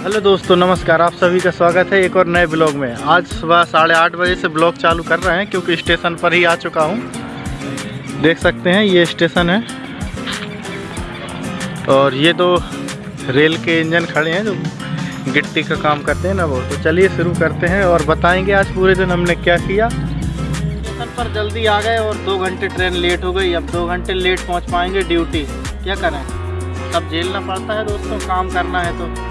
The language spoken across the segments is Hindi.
हेलो दोस्तों, नमस्कार। आप सभी का स्वागत है एक और नए ब्लॉग में। आज सुबह साढ़े आठ बजे से ब्लॉग चालू कर रहे हैं, क्योंकि स्टेशन पर ही आ चुका हूँ। देख सकते हैं, ये स्टेशन है। और ये तो रेल के इंजन खड़े हैं, जो गिट्टी का काम करते हैं ना वो। तो चलिए शुरू करते हैं और बताएँगे आज पूरे दिन हमने क्या किया। स्टेशन पर जल्दी आ गए और दो घंटे ट्रेन लेट हो गई। अब दो घंटे लेट पहुँच पाएँगे ड्यूटी। क्या करें? सब झेलना पड़ता है दोस्तों, काम करना है तो।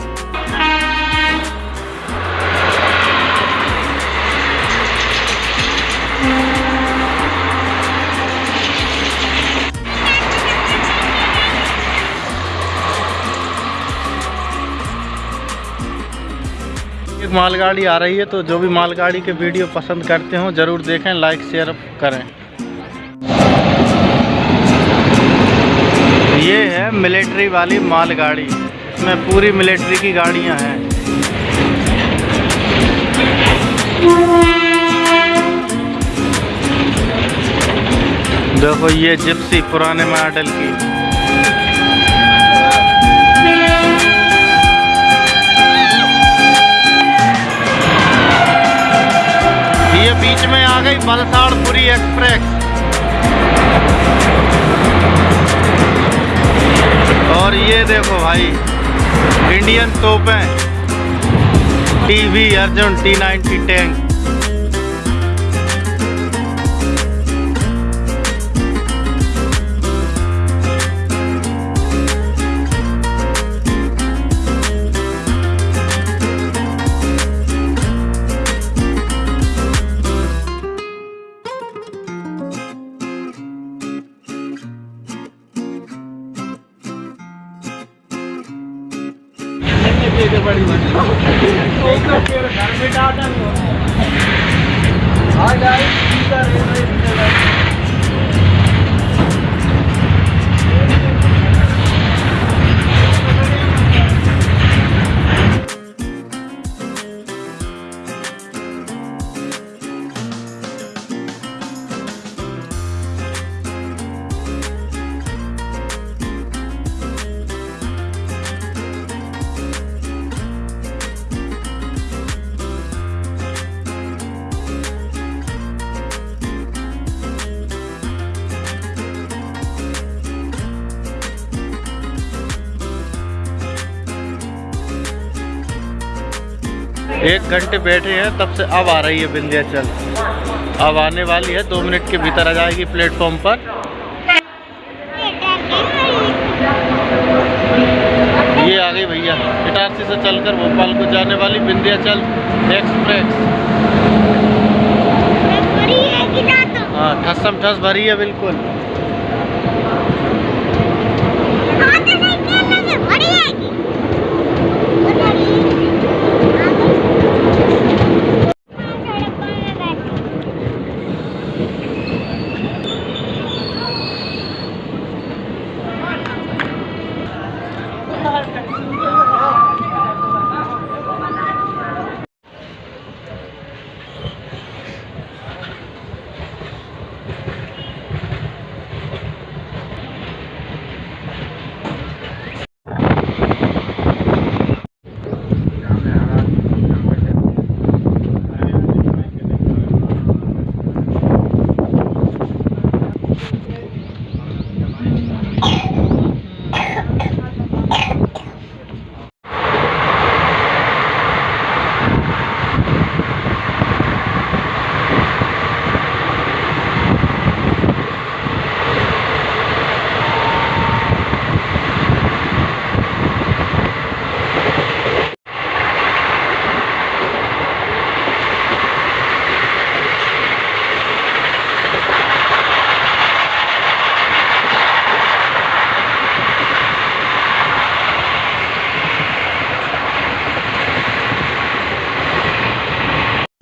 एक मालगाड़ी आ रही है तो जो भी मालगाड़ी के वीडियो पसंद करते हो, ज़रूर देखें लाइक शेयर करें। ये है मिलिट्री वाली मालगाड़ी। इसमें पूरी मिलिट्री की गाड़ियाँ हैं। देखो ये जिप्सी पुराने मॉडल की। ये बीच में आ गई बलसाड़पुरी एक्सप्रेस। और ये देखो भाई Indian तोपें T V Arjun T ninety tank हाँ गाइस एक घंटे बैठे हैं तब से अब आ रही है विंध्याचल अब आने वाली है दो मिनट के भीतर आ जाएगी प्लेटफॉर्म पर। ये आ गई भैया इटारसी से चलकर भोपाल को जाने वाली विंध्याचल एक्सप्रेस। हाँ ठसम ठस भरी है बिल्कुल।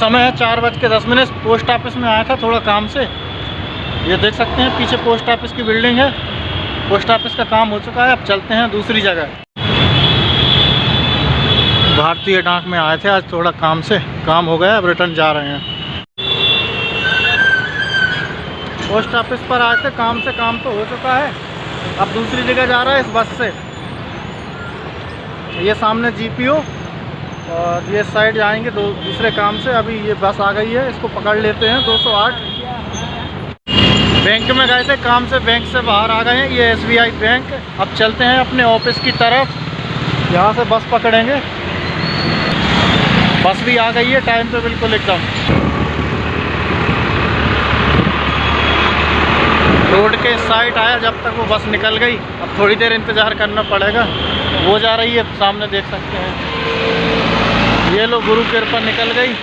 समय है चार बज के दस मिनट। पोस्ट ऑफ़िस में आया था थोड़ा काम से। ये देख सकते हैं, पीछे पोस्ट ऑफ़िस की बिल्डिंग है। पोस्ट ऑफ़िस का काम हो चुका है, अब चलते हैं दूसरी जगह। भारतीय डाक में आए थे आज थोड़ा काम से। काम हो गया, अब रिटर्न जा रहे हैं। पोस्ट ऑफ़िस पर आए थे, काम से काम तो हो चुका है। अब दूसरी जगह जा रहा है इस बस से। ये सामने जीपीओ और ये साइड जाएँगे दो दूसरे काम से। अभी ये बस आ गई है, इसको पकड़ लेते हैं 208 बैंक में गए थे, काम से बैंक से बाहर आ गए हैं, ये एसबीआई बैंक। अब चलते हैं अपने ऑफ़िस की तरफ़। यहाँ से बस पकड़ेंगे। बस भी आ गई है, टाइम पे बिल्कुल एकदम। रोड के साइड आया, जब तक वो बस निकल गई। अब थोड़ी देर इंतज़ार करना पड़ेगा। वो जा रही है, सामने देख सकते हैं। ये लो गुरु कृपा निकल गई।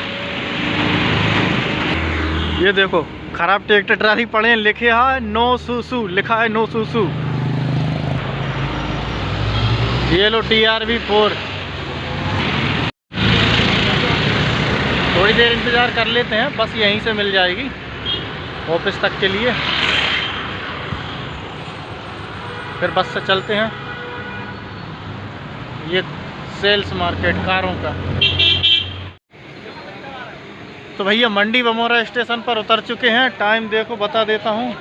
ये देखो, खराब ट्रैक्टर ट्राली पड़े हैं, लिखे है, नो सुसु, लिखा है नो सुसु। ये लो टी आर वी फोर थोड़ी देर इंतज़ार कर लेते हैं, बस यहीं से मिल जाएगी ऑफ़िस तक के लिए। फिर बस से चलते हैं। ये सेल्स मार्केट कारों का। तो भैया मंडी बमोरा स्टेशन पर उतर चुके हैं। टाइम देखो, बता देता हूँ।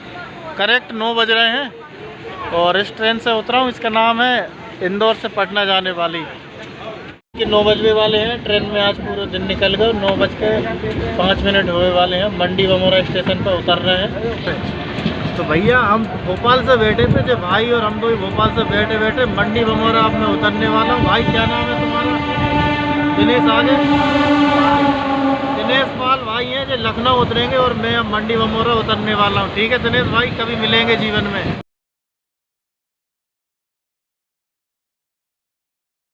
करेक्ट नौ बज रहे हैं। और इस ट्रेन से उतरा हूँ। इसका नाम है इंदौर से पटना जाने वाली। कि नौ बजने वाले हैं। ट्रेन में आज पूरा दिन निकल गए नौ बज के पाँच मिनट होने वाले हैं। मंडी बमोरा स्टेशन पर उतर रहे हैं। तो भैया, हम भोपाल से बैठे थे। जो भाई और हम दो ही भोपाल से बैठे बैठे मंडी बमोरा अब मैं उतरने वाला हूँ। भाई, क्या नाम है तुम्हारा? दिनेश आगे पाल भाई हैं जो लखनऊ उतरेंगे और मैं मंडी वमोरा उतरने वाला हूँ। ठीक है दिनेश भाई, कभी मिलेंगे जीवन में।